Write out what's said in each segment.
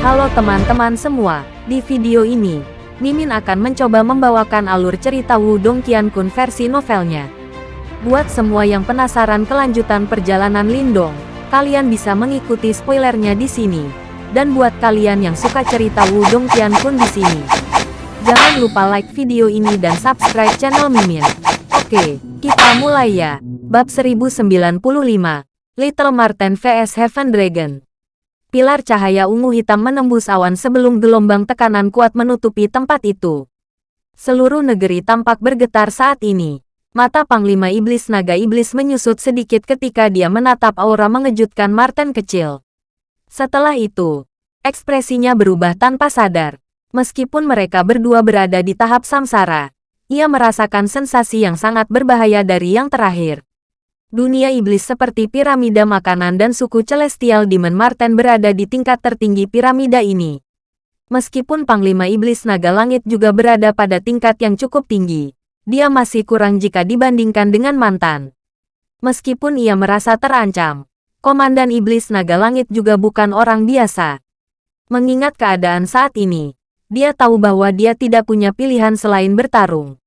Halo teman-teman semua, di video ini, Mimin akan mencoba membawakan alur cerita Wudong Qiankun versi novelnya. Buat semua yang penasaran kelanjutan perjalanan Lindong, kalian bisa mengikuti spoilernya di sini. Dan buat kalian yang suka cerita Wudong Qiankun di sini, jangan lupa like video ini dan subscribe channel Mimin. Oke, kita mulai ya. Bab 1095, Little Marten vs Heaven Dragon. Pilar cahaya ungu hitam menembus awan sebelum gelombang tekanan kuat menutupi tempat itu. Seluruh negeri tampak bergetar saat ini. Mata Panglima Iblis Naga Iblis menyusut sedikit ketika dia menatap aura mengejutkan Marten kecil. Setelah itu, ekspresinya berubah tanpa sadar. Meskipun mereka berdua berada di tahap samsara, ia merasakan sensasi yang sangat berbahaya dari yang terakhir. Dunia iblis seperti piramida makanan dan suku Celestial Demon Marten berada di tingkat tertinggi piramida ini. Meskipun Panglima Iblis Naga Langit juga berada pada tingkat yang cukup tinggi, dia masih kurang jika dibandingkan dengan mantan. Meskipun ia merasa terancam, Komandan Iblis Naga Langit juga bukan orang biasa. Mengingat keadaan saat ini, dia tahu bahwa dia tidak punya pilihan selain bertarung.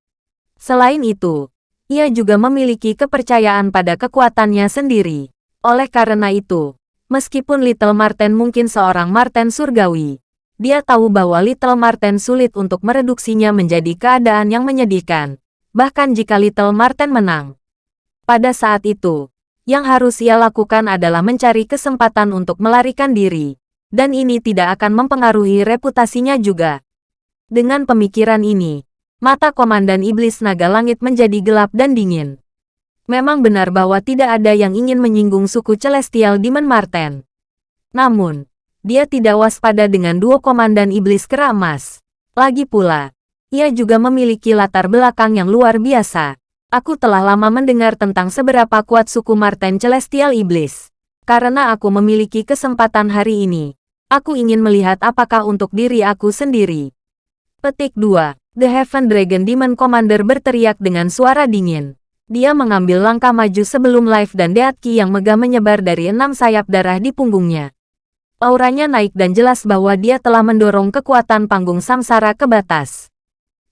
Selain itu, ia juga memiliki kepercayaan pada kekuatannya sendiri. Oleh karena itu, meskipun Little Marten mungkin seorang Marten surgawi, dia tahu bahwa Little Marten sulit untuk mereduksinya menjadi keadaan yang menyedihkan, bahkan jika Little Marten menang. Pada saat itu, yang harus ia lakukan adalah mencari kesempatan untuk melarikan diri, dan ini tidak akan mempengaruhi reputasinya juga. Dengan pemikiran ini, Mata Komandan Iblis Naga Langit menjadi gelap dan dingin. Memang benar bahwa tidak ada yang ingin menyinggung suku Celestial Demon Marten. Namun, dia tidak waspada dengan dua Komandan Iblis Kera Emas. Lagi pula, ia juga memiliki latar belakang yang luar biasa. Aku telah lama mendengar tentang seberapa kuat suku Marten Celestial Iblis. Karena aku memiliki kesempatan hari ini, aku ingin melihat apakah untuk diri aku sendiri. Petik 2. The Heaven Dragon Demon Commander berteriak dengan suara dingin. Dia mengambil langkah maju sebelum Life dan Deatki yang megah menyebar dari enam sayap darah di punggungnya. Auranya naik dan jelas bahwa dia telah mendorong kekuatan panggung samsara ke batas.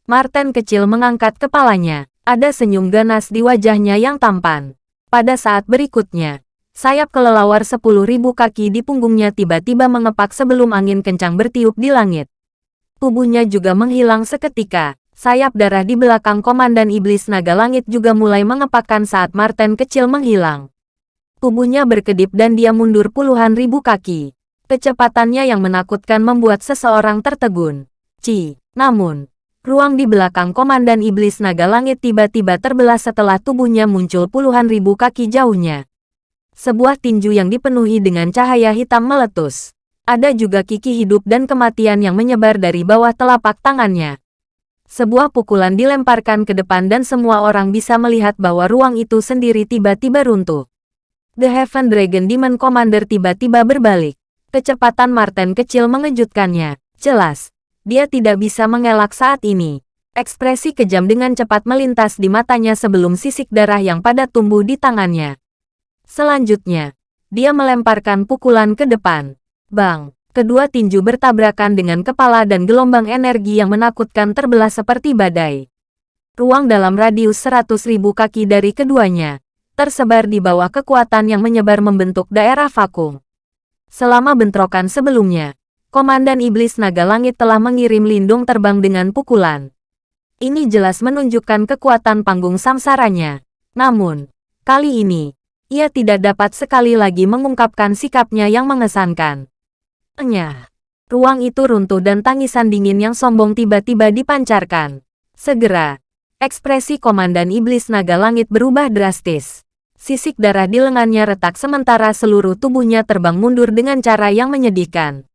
Martin kecil mengangkat kepalanya. Ada senyum ganas di wajahnya yang tampan. Pada saat berikutnya, sayap kelelawar sepuluh ribu kaki di punggungnya tiba-tiba mengepak sebelum angin kencang bertiup di langit. Tubuhnya juga menghilang seketika. Sayap darah di belakang Komandan Iblis Naga Langit juga mulai mengepakkan saat Martin kecil menghilang. Tubuhnya berkedip dan dia mundur puluhan ribu kaki. Kecepatannya yang menakutkan membuat seseorang tertegun. Ci, namun, ruang di belakang Komandan Iblis Naga Langit tiba-tiba terbelah setelah tubuhnya muncul puluhan ribu kaki jauhnya. Sebuah tinju yang dipenuhi dengan cahaya hitam meletus. Ada juga kiki hidup dan kematian yang menyebar dari bawah telapak tangannya. Sebuah pukulan dilemparkan ke depan dan semua orang bisa melihat bahwa ruang itu sendiri tiba-tiba runtuh. The Heaven Dragon Demon Commander tiba-tiba berbalik. Kecepatan Martin kecil mengejutkannya. Jelas, dia tidak bisa mengelak saat ini. Ekspresi kejam dengan cepat melintas di matanya sebelum sisik darah yang pada tumbuh di tangannya. Selanjutnya, dia melemparkan pukulan ke depan. Bang! Kedua tinju bertabrakan dengan kepala dan gelombang energi yang menakutkan terbelah seperti badai. Ruang dalam radius seratus ribu kaki dari keduanya, tersebar di bawah kekuatan yang menyebar membentuk daerah vakum. Selama bentrokan sebelumnya, Komandan Iblis Naga Langit telah mengirim lindung terbang dengan pukulan. Ini jelas menunjukkan kekuatan panggung samsaranya. Namun, kali ini, ia tidak dapat sekali lagi mengungkapkan sikapnya yang mengesankan. Enya. Ruang itu runtuh dan tangisan dingin yang sombong tiba-tiba dipancarkan. Segera, ekspresi Komandan Iblis Naga Langit berubah drastis. Sisik darah di lengannya retak sementara seluruh tubuhnya terbang mundur dengan cara yang menyedihkan.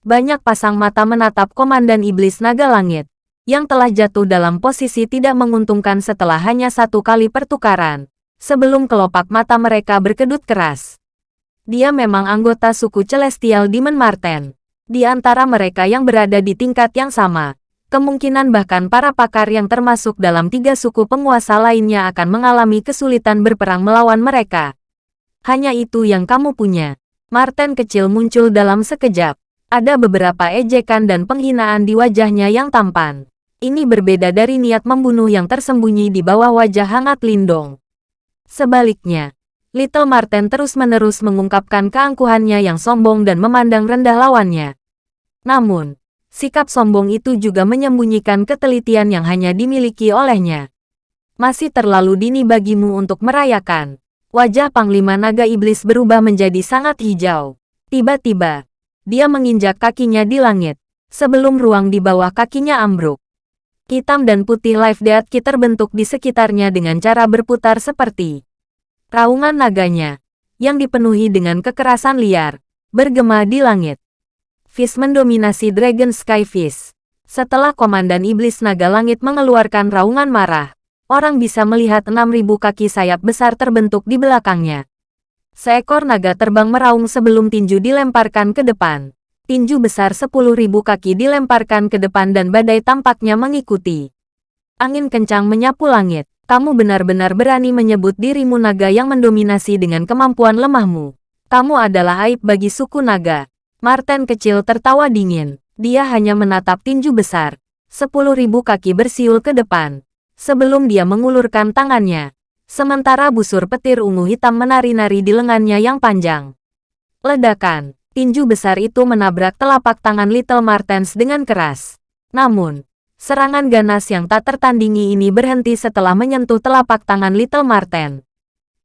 Banyak pasang mata menatap Komandan Iblis Naga Langit, yang telah jatuh dalam posisi tidak menguntungkan setelah hanya satu kali pertukaran, sebelum kelopak mata mereka berkedut keras. Dia memang anggota suku Celestial Demon Marten. Di antara mereka yang berada di tingkat yang sama, kemungkinan bahkan para pakar yang termasuk dalam tiga suku penguasa lainnya akan mengalami kesulitan berperang melawan mereka. Hanya itu yang kamu punya. Marten kecil muncul dalam sekejap. Ada beberapa ejekan dan penghinaan di wajahnya yang tampan. Ini berbeda dari niat membunuh yang tersembunyi di bawah wajah hangat Lindong. Sebaliknya, Little Marten terus-menerus mengungkapkan keangkuhannya yang sombong dan memandang rendah lawannya. Namun, sikap sombong itu juga menyembunyikan ketelitian yang hanya dimiliki olehnya. Masih terlalu dini bagimu untuk merayakan. Wajah Panglima Naga Iblis berubah menjadi sangat hijau. Tiba-tiba, dia menginjak kakinya di langit, sebelum ruang di bawah kakinya ambruk. Hitam dan putih live death terbentuk di sekitarnya dengan cara berputar seperti raungan naganya, yang dipenuhi dengan kekerasan liar, bergema di langit. Fish mendominasi Dragon Sky Fish. Setelah Komandan Iblis Naga Langit mengeluarkan raungan marah, orang bisa melihat 6.000 kaki sayap besar terbentuk di belakangnya. Seekor naga terbang meraung sebelum tinju dilemparkan ke depan. Tinju besar 10.000 kaki dilemparkan ke depan dan badai tampaknya mengikuti. Angin kencang menyapu langit. Kamu benar-benar berani menyebut dirimu naga yang mendominasi dengan kemampuan lemahmu. Kamu adalah aib bagi suku naga. Martin kecil tertawa dingin. Dia hanya menatap tinju besar. 10.000 kaki bersiul ke depan sebelum dia mengulurkan tangannya. Sementara busur petir ungu hitam menari-nari di lengannya yang panjang. Ledakan, tinju besar itu menabrak telapak tangan Little Martens dengan keras. Namun, serangan ganas yang tak tertandingi ini berhenti setelah menyentuh telapak tangan Little Marten.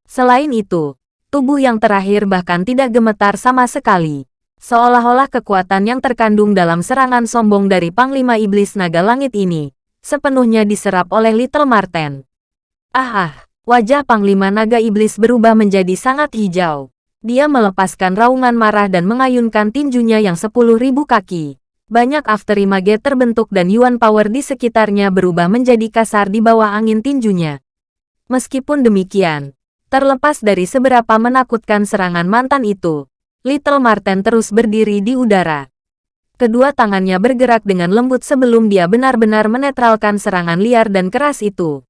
Selain itu, tubuh yang terakhir bahkan tidak gemetar sama sekali. Seolah-olah kekuatan yang terkandung dalam serangan sombong dari Panglima Iblis Naga Langit ini, sepenuhnya diserap oleh Little Marten. Ah ah, wajah Panglima Naga Iblis berubah menjadi sangat hijau. Dia melepaskan raungan marah dan mengayunkan tinjunya yang sepuluh ribu kaki. Banyak afterimage terbentuk dan Yuan Power di sekitarnya berubah menjadi kasar di bawah angin tinjunya. Meskipun demikian, terlepas dari seberapa menakutkan serangan mantan itu, Little Marten terus berdiri di udara. Kedua tangannya bergerak dengan lembut sebelum dia benar-benar menetralkan serangan liar dan keras itu.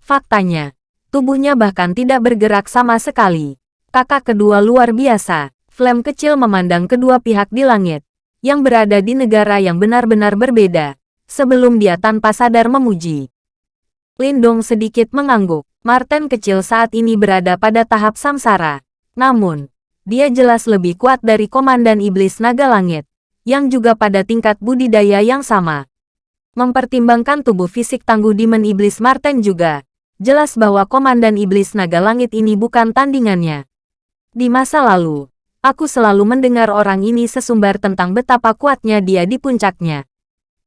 Faktanya, tubuhnya bahkan tidak bergerak sama sekali. Kakak kedua luar biasa, Flame kecil memandang kedua pihak di langit, yang berada di negara yang benar-benar berbeda, sebelum dia tanpa sadar memuji. Lindong sedikit mengangguk. Martin kecil saat ini berada pada tahap samsara. Namun, dia jelas lebih kuat dari Komandan Iblis Naga Langit yang juga pada tingkat budidaya yang sama. Mempertimbangkan tubuh fisik tangguh Demon Iblis Marten juga, jelas bahwa Komandan Iblis Naga Langit ini bukan tandingannya. Di masa lalu, aku selalu mendengar orang ini sesumbar tentang betapa kuatnya dia di puncaknya.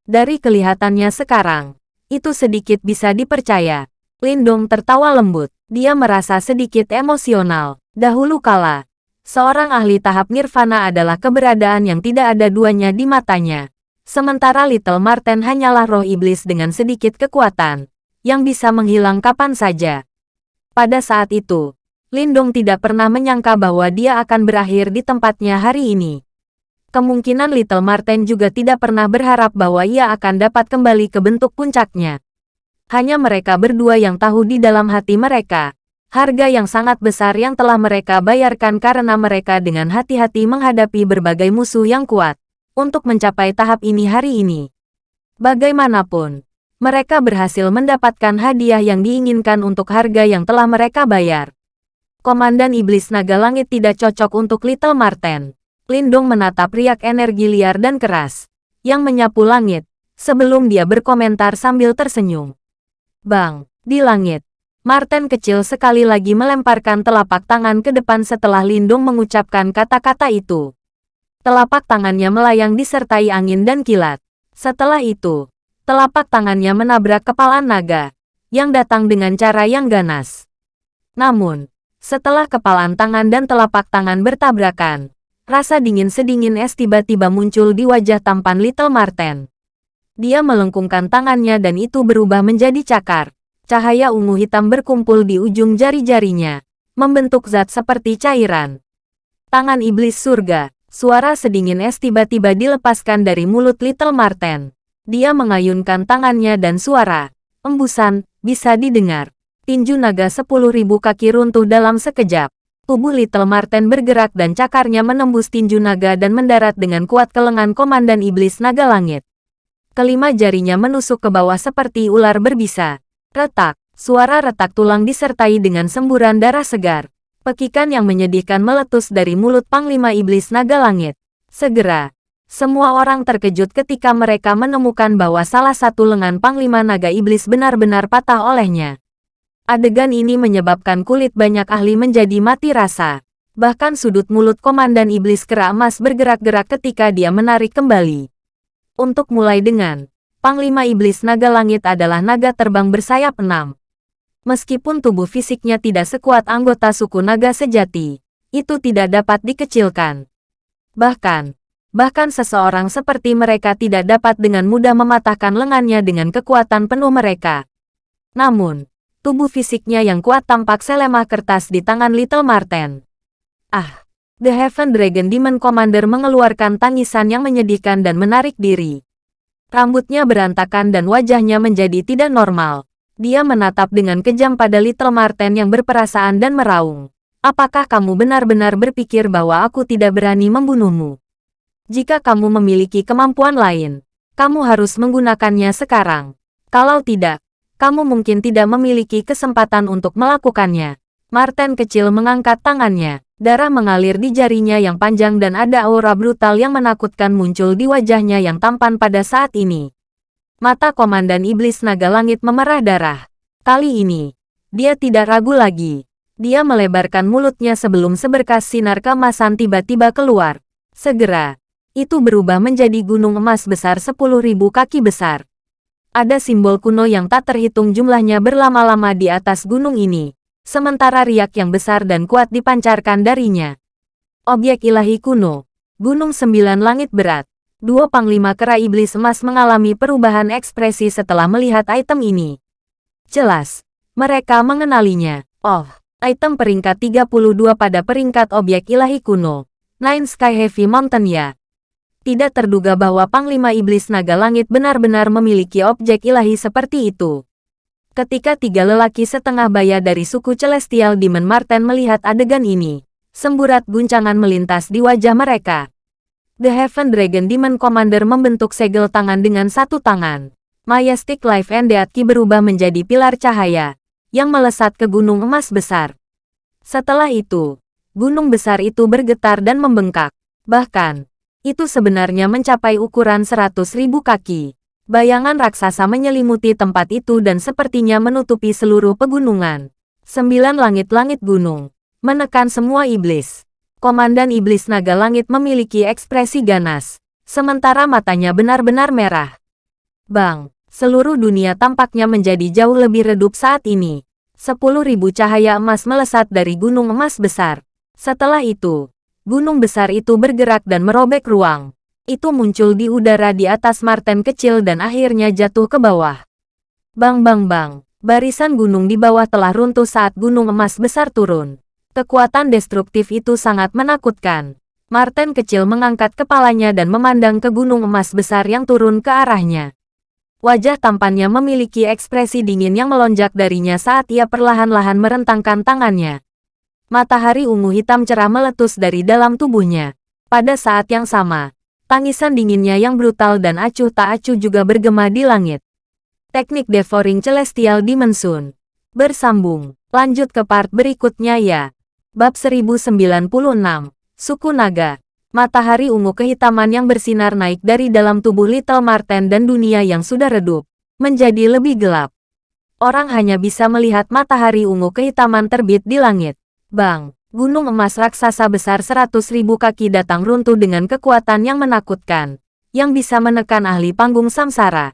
Dari kelihatannya sekarang, itu sedikit bisa dipercaya. Lindong tertawa lembut. Dia merasa sedikit emosional. Dahulu kala, Seorang ahli tahap nirvana adalah keberadaan yang tidak ada duanya di matanya. Sementara Little Marten hanyalah roh iblis dengan sedikit kekuatan, yang bisa menghilang kapan saja. Pada saat itu, Lindong tidak pernah menyangka bahwa dia akan berakhir di tempatnya hari ini. Kemungkinan Little Marten juga tidak pernah berharap bahwa ia akan dapat kembali ke bentuk puncaknya. Hanya mereka berdua yang tahu di dalam hati mereka, harga yang sangat besar yang telah mereka bayarkan karena mereka dengan hati-hati menghadapi berbagai musuh yang kuat untuk mencapai tahap ini hari ini. Bagaimanapun, mereka berhasil mendapatkan hadiah yang diinginkan untuk harga yang telah mereka bayar. Komandan Iblis Naga Langit tidak cocok untuk Little Marten. Lindong menatap riak energi liar dan keras, yang menyapu langit, sebelum dia berkomentar sambil tersenyum. Bang, di langit, Martin kecil sekali lagi melemparkan telapak tangan ke depan setelah Lindung mengucapkan kata-kata itu. Telapak tangannya melayang disertai angin dan kilat. Setelah itu, telapak tangannya menabrak kepala naga, yang datang dengan cara yang ganas. Namun, setelah kepalan tangan dan telapak tangan bertabrakan, rasa dingin sedingin es tiba-tiba muncul di wajah tampan Little Marten. Dia melengkungkan tangannya dan itu berubah menjadi cakar Cahaya ungu hitam berkumpul di ujung jari-jarinya, membentuk zat seperti cairan. Tangan iblis surga, suara sedingin es tiba-tiba dilepaskan dari mulut Little Marten. Dia mengayunkan tangannya dan suara, embusan, bisa didengar. Tinju naga sepuluh ribu kaki runtuh dalam sekejap. Tubuh Little Marten bergerak dan cakarnya menembus tinju naga dan mendarat dengan kuat ke lengan Komandan Iblis Naga Langit. Kelima jarinya menusuk ke bawah seperti ular berbisa. Retak, suara retak tulang disertai dengan semburan darah segar. Pekikan yang menyedihkan meletus dari mulut Panglima Iblis Naga Langit. Segera, semua orang terkejut ketika mereka menemukan bahwa salah satu lengan Panglima Naga Iblis benar-benar patah olehnya. Adegan ini menyebabkan kulit banyak ahli menjadi mati rasa. Bahkan sudut mulut Komandan Iblis Kera Emas bergerak-gerak ketika dia menarik kembali. Untuk mulai dengan, Panglima Iblis Naga Langit adalah naga terbang bersayap enam. Meskipun tubuh fisiknya tidak sekuat anggota suku naga sejati, itu tidak dapat dikecilkan. Bahkan, bahkan seseorang seperti mereka tidak dapat dengan mudah mematahkan lengannya dengan kekuatan penuh mereka. Namun, tubuh fisiknya yang kuat tampak selemah kertas di tangan Little Marten. Ah! The Heaven Dragon Demon Commander mengeluarkan tangisan yang menyedihkan dan menarik diri. Rambutnya berantakan dan wajahnya menjadi tidak normal. Dia menatap dengan kejam pada Little Marten yang berperasaan dan meraung. Apakah kamu benar-benar berpikir bahwa aku tidak berani membunuhmu? Jika kamu memiliki kemampuan lain, kamu harus menggunakannya sekarang. Kalau tidak, kamu mungkin tidak memiliki kesempatan untuk melakukannya. Martin kecil mengangkat tangannya. Darah mengalir di jarinya yang panjang dan ada aura brutal yang menakutkan muncul di wajahnya yang tampan pada saat ini. Mata Komandan Iblis Naga Langit memerah darah. Kali ini, dia tidak ragu lagi. Dia melebarkan mulutnya sebelum seberkas sinar kemasan tiba-tiba keluar. Segera, itu berubah menjadi gunung emas besar 10.000 kaki besar. Ada simbol kuno yang tak terhitung jumlahnya berlama-lama di atas gunung ini, sementara riak yang besar dan kuat dipancarkan darinya. Objek ilahi kuno, Gunung Sembilan Langit Berat. Dua panglima kera iblis emas mengalami perubahan ekspresi setelah melihat item ini. Jelas, mereka mengenalinya. Oh, item peringkat 32 pada peringkat objek ilahi kuno. Nine Sky Heavy Mountain ya. Tidak terduga bahwa Panglima Iblis Naga Langit benar-benar memiliki objek ilahi seperti itu. Ketika tiga lelaki setengah baya dari suku Celestial Demon Marten melihat adegan ini, semburat guncangan melintas di wajah mereka. The Heaven Dragon Demon Commander membentuk segel tangan dengan satu tangan. Majestic Life and Death Key berubah menjadi pilar cahaya, yang melesat ke gunung emas besar. Setelah itu, gunung besar itu bergetar dan membengkak. Bahkan, itu sebenarnya mencapai ukuran ribu kaki. Bayangan raksasa menyelimuti tempat itu dan sepertinya menutupi seluruh pegunungan. Sembilan langit-langit gunung. Menekan semua iblis. Komandan Iblis Naga Langit memiliki ekspresi ganas. Sementara matanya benar-benar merah. Bang, seluruh dunia tampaknya menjadi jauh lebih redup saat ini. Sepuluh ribu cahaya emas melesat dari gunung emas besar. Setelah itu, gunung besar itu bergerak dan merobek ruang. Itu muncul di udara di atas Marten kecil dan akhirnya jatuh ke bawah. Bang bang bang, barisan gunung di bawah telah runtuh saat gunung emas besar turun. Kekuatan destruktif itu sangat menakutkan. Marten kecil mengangkat kepalanya dan memandang ke gunung emas besar yang turun ke arahnya. Wajah tampannya memiliki ekspresi dingin yang melonjak darinya saat ia perlahan-lahan merentangkan tangannya. Matahari ungu hitam cerah meletus dari dalam tubuhnya. Pada saat yang sama, tangisan dinginnya yang brutal dan acuh tak acuh juga bergema di langit. Teknik Devouring Celestial Dimension. Bersambung. Lanjut ke part berikutnya ya. Bab 1096. Suku Naga. Matahari ungu kehitaman yang bersinar naik dari dalam tubuh Little Marten dan dunia yang sudah redup, menjadi lebih gelap. Orang hanya bisa melihat matahari ungu kehitaman terbit di langit. Bang, gunung emas raksasa besar seratus ribu kaki datang runtuh dengan kekuatan yang menakutkan, yang bisa menekan ahli panggung samsara.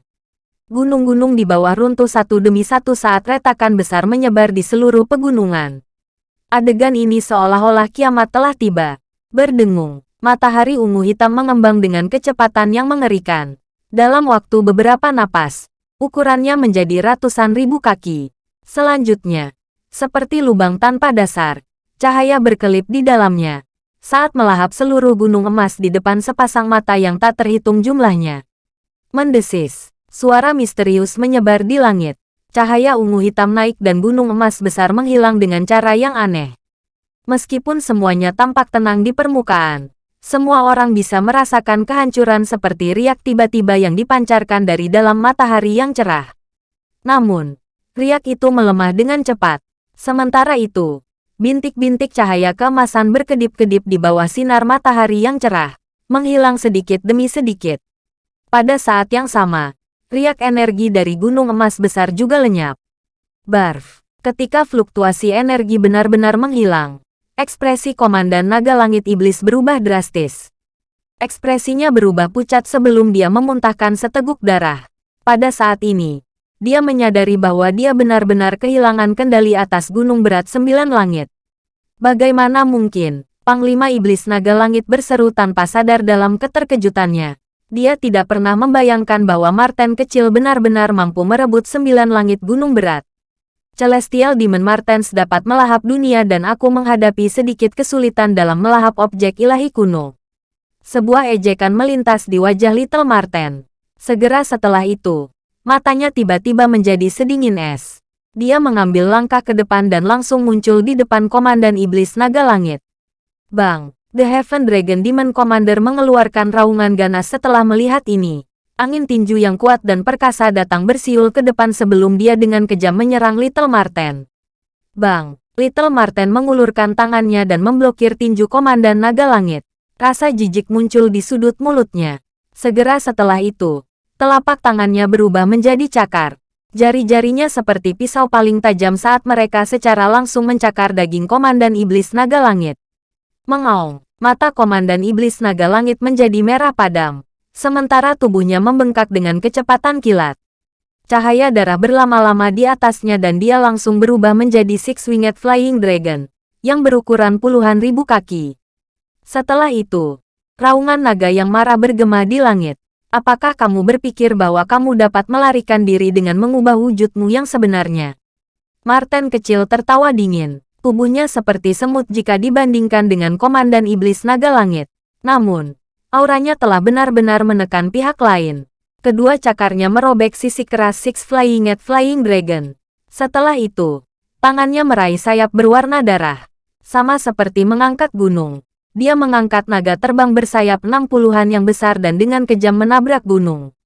Gunung-gunung di bawah runtuh satu demi satu saat retakan besar menyebar di seluruh pegunungan. Adegan ini seolah-olah kiamat telah tiba. Berdengung, matahari ungu hitam mengembang dengan kecepatan yang mengerikan. Dalam waktu beberapa napas, ukurannya menjadi ratusan ribu kaki. Selanjutnya, seperti lubang tanpa dasar, Cahaya berkelip di dalamnya. Saat melahap seluruh gunung emas di depan sepasang mata yang tak terhitung jumlahnya. Mendesis. Suara misterius menyebar di langit. Cahaya ungu hitam naik dan gunung emas besar menghilang dengan cara yang aneh. Meskipun semuanya tampak tenang di permukaan, semua orang bisa merasakan kehancuran seperti riak tiba-tiba yang dipancarkan dari dalam matahari yang cerah. Namun, riak itu melemah dengan cepat. Sementara itu, bintik-bintik cahaya keemasan berkedip-kedip di bawah sinar matahari yang cerah, menghilang sedikit demi sedikit. Pada saat yang sama, riak energi dari gunung emas besar juga lenyap. Barf, ketika fluktuasi energi benar-benar menghilang, Ekspresi Komandan Naga Langit Iblis berubah drastis. Ekspresinya berubah pucat sebelum dia memuntahkan seteguk darah. Pada saat ini, dia menyadari bahwa dia benar-benar kehilangan kendali atas gunung berat sembilan langit. Bagaimana mungkin, Panglima Iblis Naga Langit berseru tanpa sadar dalam keterkejutannya. Dia tidak pernah membayangkan bahwa Marten kecil benar-benar mampu merebut sembilan langit gunung berat. Celestial Demon Martens dapat melahap dunia dan aku menghadapi sedikit kesulitan dalam melahap objek ilahi kuno. Sebuah ejekan melintas di wajah Little Marten. Segera setelah itu, matanya tiba-tiba menjadi sedingin es. Dia mengambil langkah ke depan dan langsung muncul di depan Komandan Iblis Naga Langit. Bang, The Heaven Dragon Demon Commander mengeluarkan raungan ganas setelah melihat ini. Angin tinju yang kuat dan perkasa datang bersiul ke depan sebelum dia dengan kejam menyerang Little Marten. Bang! Little Marten mengulurkan tangannya dan memblokir tinju Komandan Naga Langit. Rasa jijik muncul di sudut mulutnya. Segera setelah itu, telapak tangannya berubah menjadi cakar. Jari-jarinya seperti pisau paling tajam saat mereka secara langsung mencakar daging Komandan Iblis Naga Langit. Mengaung, mata Komandan Iblis Naga Langit menjadi merah padam sementara tubuhnya membengkak dengan kecepatan kilat. Cahaya darah berlama-lama di atasnya dan dia langsung berubah menjadi Six-Winged Flying Dragon, yang berukuran puluhan ribu kaki. Setelah itu, raungan naga yang marah bergema di langit. Apakah kamu berpikir bahwa kamu dapat melarikan diri dengan mengubah wujudmu yang sebenarnya? Martin kecil tertawa dingin. Tubuhnya seperti semut jika dibandingkan dengan Komandan Iblis Naga Langit. Namun, auranya telah benar-benar menekan pihak lain. Kedua cakarnya merobek sisi keras Six Flying at Flying Dragon. Setelah itu, tangannya meraih sayap berwarna darah. Sama seperti mengangkat gunung. Dia mengangkat naga terbang bersayap enam puluhan yang besar dan dengan kejam menabrak gunung.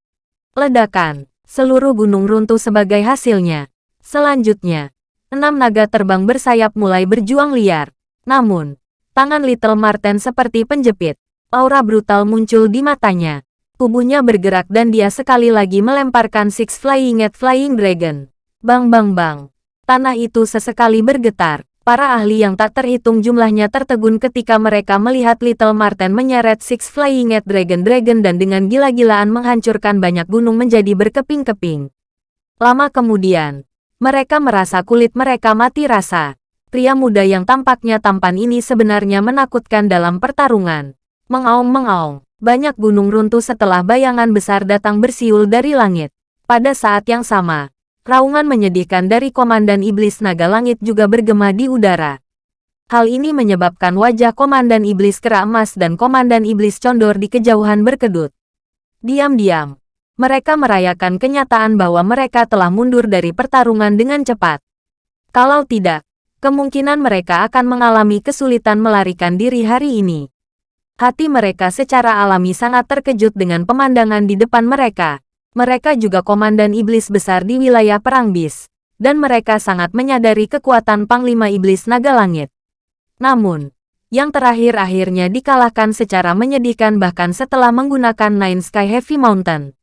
Ledakan, seluruh gunung runtuh sebagai hasilnya. Selanjutnya, enam naga terbang bersayap mulai berjuang liar. Namun, tangan Little Marten seperti penjepit. Aura brutal muncul di matanya. Tubuhnya bergerak dan dia sekali lagi melemparkan Six Flying at Flying Dragon. Bang bang bang. Tanah itu sesekali bergetar. Para ahli yang tak terhitung jumlahnya tertegun ketika mereka melihat Little Marten menyeret Six Flying at Dragon Dragon dan dengan gila-gilaan menghancurkan banyak gunung menjadi berkeping-keping. Lama kemudian, mereka merasa kulit mereka mati rasa. Pria muda yang tampaknya tampan ini sebenarnya menakutkan dalam pertarungan. Mengaung-mengaung, banyak gunung runtuh setelah bayangan besar datang bersiul dari langit. Pada saat yang sama, raungan menyedihkan dari Komandan Iblis Naga Langit juga bergema di udara. Hal ini menyebabkan wajah Komandan Iblis Kera Emas dan Komandan Iblis Condor di kejauhan berkedut. Diam-diam, mereka merayakan kenyataan bahwa mereka telah mundur dari pertarungan dengan cepat. Kalau tidak, kemungkinan mereka akan mengalami kesulitan melarikan diri hari ini. Hati mereka secara alami sangat terkejut dengan pemandangan di depan mereka. Mereka juga komandan iblis besar di wilayah Perang Bis. Dan mereka sangat menyadari kekuatan Panglima Iblis Naga Langit. Namun, yang terakhir akhirnya dikalahkan secara menyedihkan bahkan setelah menggunakan Nine Sky Heavy Mountain.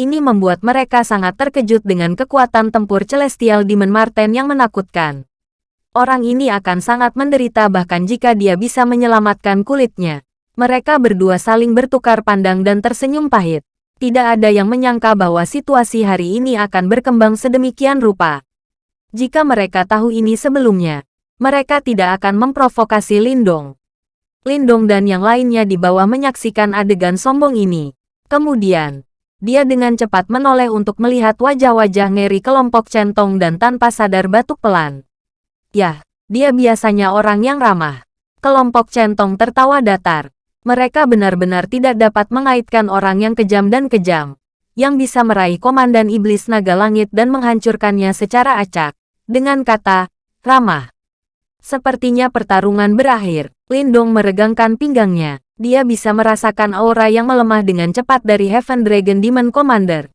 Ini membuat mereka sangat terkejut dengan kekuatan tempur Celestial Demon Marten yang menakutkan. Orang ini akan sangat menderita bahkan jika dia bisa menyelamatkan kulitnya. Mereka berdua saling bertukar pandang dan tersenyum pahit. Tidak ada yang menyangka bahwa situasi hari ini akan berkembang sedemikian rupa. Jika mereka tahu ini sebelumnya, mereka tidak akan memprovokasi Lindong. Lindong dan yang lainnya di bawah menyaksikan adegan sombong ini. Kemudian, dia dengan cepat menoleh untuk melihat wajah-wajah ngeri kelompok centong dan tanpa sadar batuk pelan. Yah, dia biasanya orang yang ramah. Kelompok centong tertawa datar. Mereka benar-benar tidak dapat mengaitkan orang yang kejam dan kejam, yang bisa meraih komandan iblis naga langit dan menghancurkannya secara acak, dengan kata, ramah. Sepertinya pertarungan berakhir. Lindong meregangkan pinggangnya. Dia bisa merasakan aura yang melemah dengan cepat dari Heaven Dragon Demon Commander.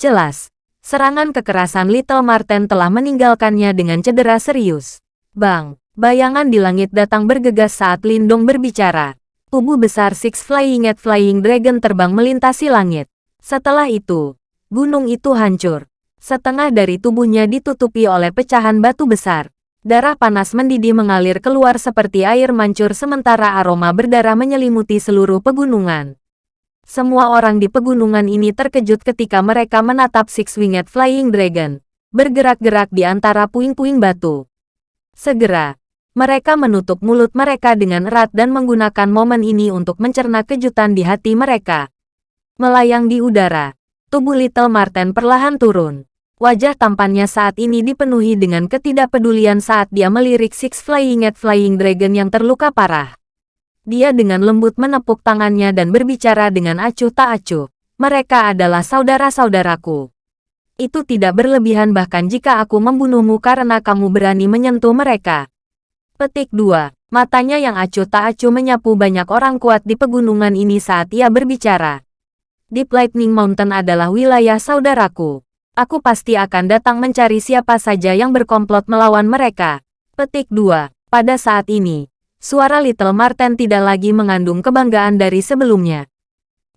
Jelas, serangan kekerasan Little Marten telah meninggalkannya dengan cedera serius. Bang, bayangan di langit datang bergegas saat Lindong berbicara. Tubuh besar Six Flying at Flying Dragon terbang melintasi langit. Setelah itu, gunung itu hancur. Setengah dari tubuhnya ditutupi oleh pecahan batu besar. Darah panas mendidih mengalir keluar seperti air mancur sementara aroma berdarah menyelimuti seluruh pegunungan. Semua orang di pegunungan ini terkejut ketika mereka menatap Six-Winged Flying Dragon, bergerak-gerak di antara puing-puing batu. Segera, mereka menutup mulut mereka dengan erat dan menggunakan momen ini untuk mencerna kejutan di hati mereka. Melayang di udara, tubuh Little Marten perlahan turun. Wajah tampannya saat ini dipenuhi dengan ketidakpedulian saat dia melirik Six Flying at Flying Dragon yang terluka parah. Dia dengan lembut menepuk tangannya dan berbicara dengan acuh tak acuh. Mereka adalah saudara-saudaraku. Itu tidak berlebihan bahkan jika aku membunuhmu karena kamu berani menyentuh mereka. Petik 2. Matanya yang acuh tak acuh menyapu banyak orang kuat di pegunungan ini saat ia berbicara. Deep Lightning Mountain adalah wilayah saudaraku. Aku pasti akan datang mencari siapa saja yang berkomplot melawan mereka. Petik 2. Pada saat ini, suara Little Marten tidak lagi mengandung kebanggaan dari sebelumnya.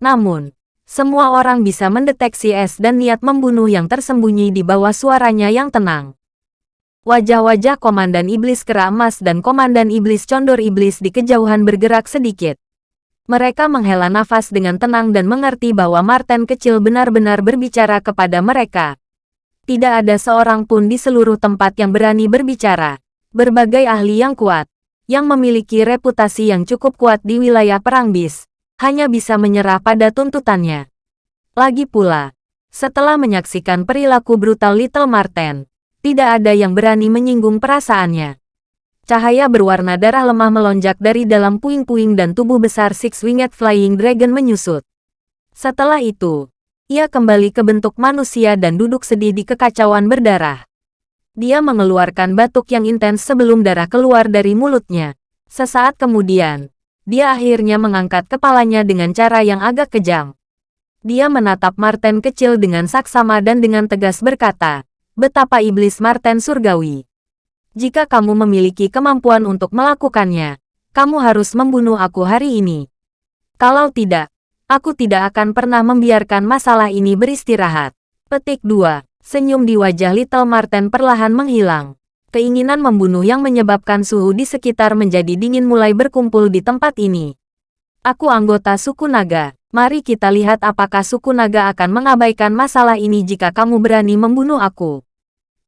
Namun, semua orang bisa mendeteksi es dan niat membunuh yang tersembunyi di bawah suaranya yang tenang. Wajah-wajah Komandan Iblis Kera Emas dan Komandan Iblis Condor Iblis di kejauhan bergerak sedikit. Mereka menghela nafas dengan tenang dan mengerti bahwa Martin kecil benar-benar berbicara kepada mereka. Tidak ada seorang pun di seluruh tempat yang berani berbicara. Berbagai ahli yang kuat, yang memiliki reputasi yang cukup kuat di wilayah Perang Bis, hanya bisa menyerah pada tuntutannya. Lagi pula, setelah menyaksikan perilaku brutal Little Marten, tidak ada yang berani menyinggung perasaannya. Cahaya berwarna darah lemah melonjak dari dalam puing-puing dan tubuh besar Six-Winged Flying Dragon menyusut. Setelah itu, ia kembali ke bentuk manusia dan duduk sedih di kekacauan berdarah. Dia mengeluarkan batuk yang intens sebelum darah keluar dari mulutnya. Sesaat kemudian, dia akhirnya mengangkat kepalanya dengan cara yang agak kejam. Dia menatap Marten kecil dengan saksama dan dengan tegas berkata, Betapa iblis Marten surgawi. Jika kamu memiliki kemampuan untuk melakukannya, kamu harus membunuh aku hari ini. Kalau tidak, aku tidak akan pernah membiarkan masalah ini beristirahat. Petik 2. Senyum di wajah Little Marten perlahan menghilang. Keinginan membunuh yang menyebabkan suhu di sekitar menjadi dingin mulai berkumpul di tempat ini. Aku anggota suku naga. Mari kita lihat apakah suku naga akan mengabaikan masalah ini jika kamu berani membunuh aku.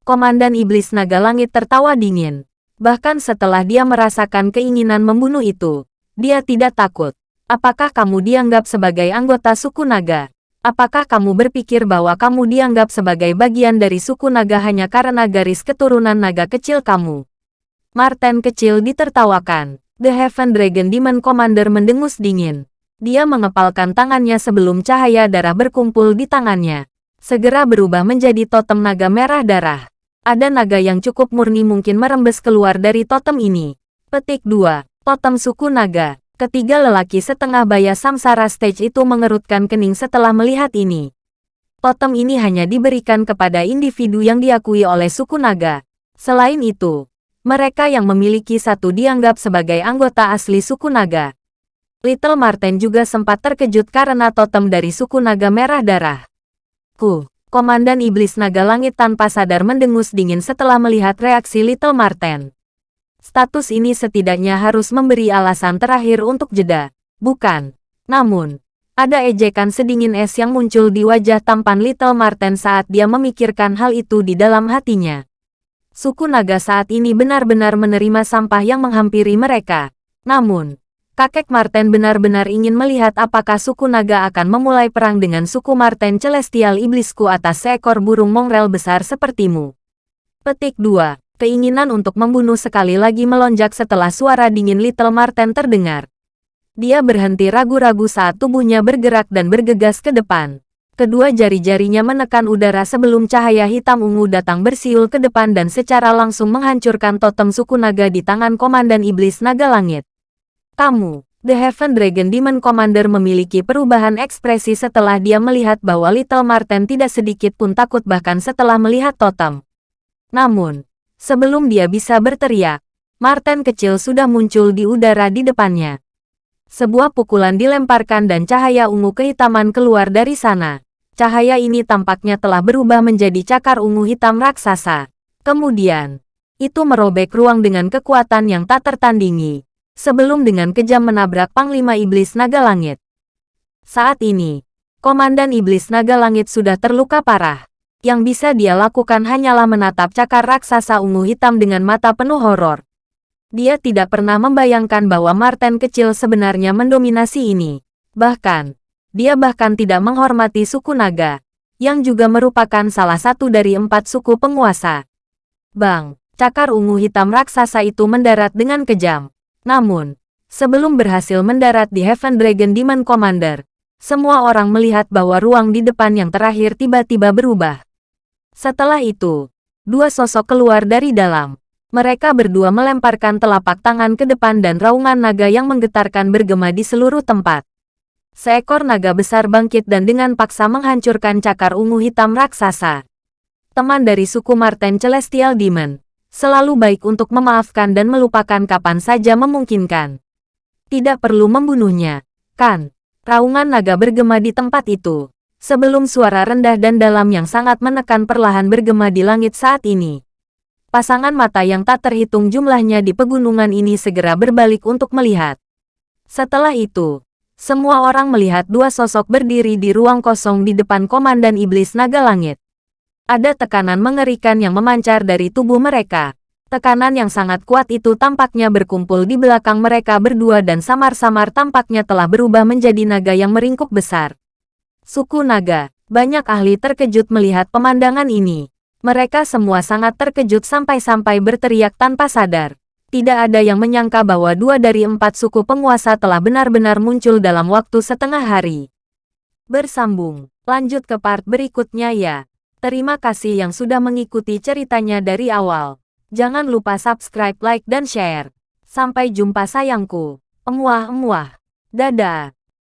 Komandan Iblis Naga Langit tertawa dingin. Bahkan setelah dia merasakan keinginan membunuh itu, dia tidak takut. Apakah kamu dianggap sebagai anggota suku naga? Apakah kamu berpikir bahwa kamu dianggap sebagai bagian dari suku naga hanya karena garis keturunan naga kecil kamu? Marten kecil ditertawakan. The Heaven Dragon Demon Commander mendengus dingin. Dia mengepalkan tangannya sebelum cahaya darah berkumpul di tangannya. Segera berubah menjadi totem naga merah darah ada naga yang cukup murni mungkin merembes keluar dari totem ini. Petik 2. Totem suku naga. Ketiga lelaki setengah baya samsara stage itu mengerutkan kening setelah melihat ini. Totem ini hanya diberikan kepada individu yang diakui oleh suku naga. Selain itu, mereka yang memiliki satu dianggap sebagai anggota asli suku naga. Little Marten juga sempat terkejut karena totem dari suku naga merah darah. Ku, Komandan Iblis Naga Langit tanpa sadar mendengus dingin setelah melihat reaksi Little Marten. Status ini setidaknya harus memberi alasan terakhir untuk jeda, bukan? Namun, ada ejekan sedingin es yang muncul di wajah tampan Little Marten saat dia memikirkan hal itu di dalam hatinya. Suku naga saat ini benar-benar menerima sampah yang menghampiri mereka. Namun, kakek Marten benar-benar ingin melihat apakah suku naga akan memulai perang dengan suku Marten Celestial Iblisku atas seekor burung mongrel besar sepertimu. Petik 2. Keinginan untuk membunuh sekali lagi melonjak setelah suara dingin Little Marten terdengar. Dia berhenti ragu-ragu saat tubuhnya bergerak dan bergegas ke depan. Kedua jari-jarinya menekan udara sebelum cahaya hitam ungu datang bersiul ke depan dan secara langsung menghancurkan totem suku naga di tangan Komandan Iblis Naga Langit. Kamu, The Heaven Dragon Demon Commander memiliki perubahan ekspresi setelah dia melihat bahwa Little Marten tidak sedikit pun takut bahkan setelah melihat totem. Namun, sebelum dia bisa berteriak, Marten kecil sudah muncul di udara di depannya. Sebuah pukulan dilemparkan dan cahaya ungu kehitaman keluar dari sana. Cahaya ini tampaknya telah berubah menjadi cakar ungu hitam raksasa. Kemudian, itu merobek ruang dengan kekuatan yang tak tertandingi. Sebelum dengan kejam menabrak Panglima Iblis Naga Langit. Saat ini, Komandan Iblis Naga Langit sudah terluka parah. Yang bisa dia lakukan hanyalah menatap cakar raksasa ungu hitam dengan mata penuh horor. Dia tidak pernah membayangkan bahwa Marten kecil sebenarnya mendominasi ini. Bahkan, dia bahkan tidak menghormati suku naga, yang juga merupakan salah satu dari empat suku penguasa. Bang, cakar ungu hitam raksasa itu mendarat dengan kejam. Namun, sebelum berhasil mendarat di Heaven Dragon Demon Commander, semua orang melihat bahwa ruang di depan yang terakhir tiba-tiba berubah. Setelah itu, dua sosok keluar dari dalam. Mereka berdua melemparkan telapak tangan ke depan dan raungan naga yang menggetarkan bergema di seluruh tempat. Seekor naga besar bangkit dan dengan paksa menghancurkan cakar ungu hitam raksasa. Teman dari suku Marten Celestial Demon, selalu baik untuk memaafkan dan melupakan kapan saja memungkinkan. Tidak perlu membunuhnya, kan? Raungan naga bergema di tempat itu. Sebelum suara rendah dan dalam yang sangat menekan perlahan bergema di langit saat ini. Pasangan mata yang tak terhitung jumlahnya di pegunungan ini segera berbalik untuk melihat. Setelah itu, semua orang melihat dua sosok berdiri di ruang kosong di depan Komandan Iblis Naga Langit. Ada tekanan mengerikan yang memancar dari tubuh mereka. Tekanan yang sangat kuat itu tampaknya berkumpul di belakang mereka berdua dan samar-samar tampaknya telah berubah menjadi naga yang meringkuk besar. Suku naga, banyak ahli terkejut melihat pemandangan ini. Mereka semua sangat terkejut sampai-sampai berteriak tanpa sadar. Tidak ada yang menyangka bahwa dua dari empat suku penguasa telah benar-benar muncul dalam waktu setengah hari. Bersambung, lanjut ke part berikutnya ya. Terima kasih yang sudah mengikuti ceritanya dari awal. Jangan lupa subscribe, like, dan share. Sampai jumpa sayangku. Emuah-emuah. Dadah.